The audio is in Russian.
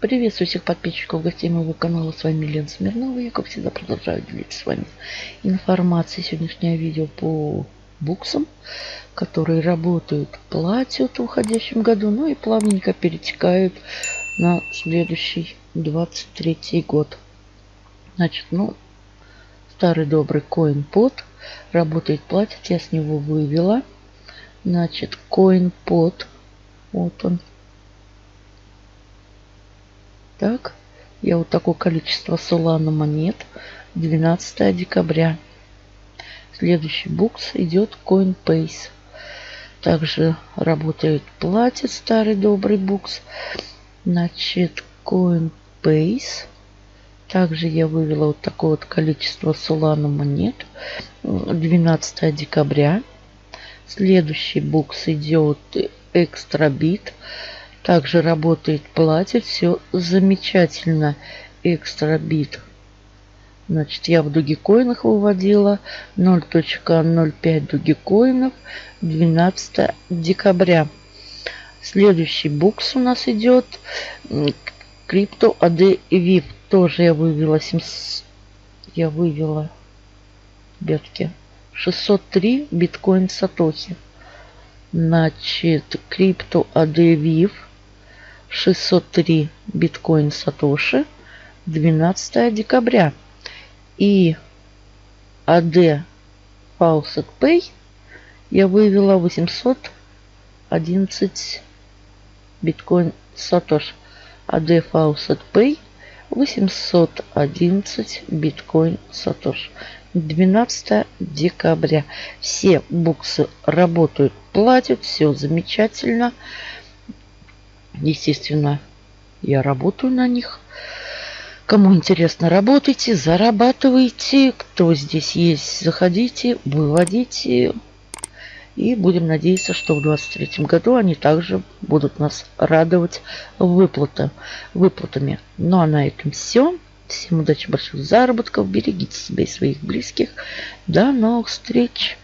Приветствую всех подписчиков, гостей моего канала. С вами Лена Смирнова. Я, как всегда, продолжаю делиться с вами информацией. Сегодняшнее видео по буксам, которые работают, платят в уходящем году, ну и плавненько перетекают на следующий 23 год. Значит, ну, старый добрый CoinPod работает, платит. Я с него вывела. Значит, CoinPod. Вот он. Так, я вот такое количество Solana монет. 12 декабря. Следующий букс идет Coinbase. Также работает платит старый добрый букс. Значит, Coinbase. Также я вывела вот такое вот количество Solana монет. 12 декабря. Следующий букс идет Экстрабит. Также работает, платит. Все замечательно. Экстрабит. Значит, я в дугикоинах выводила 0.05 дугикоинов 12 декабря. Следующий букс у нас идет Крипто AD VIP. Тоже я вывела 700, я вывела бетки 603 биткоин сатохи. Значит, Крипто AD VIP 603 биткоин сатоши 12 декабря. И AD Faucet Pay я вывела 811 биткоин сатош. AD Faucet Pay 811 биткоин сатош. 12 декабря. Все буксы работают, платят, все замечательно. Естественно, я работаю на них. Кому интересно, работайте, зарабатывайте. Кто здесь есть, заходите, выводите. И будем надеяться, что в 2023 году они также будут нас радовать выплаты, выплатами. Ну а на этом все. Всем удачи, больших заработков. Берегите себя и своих близких. До новых встреч.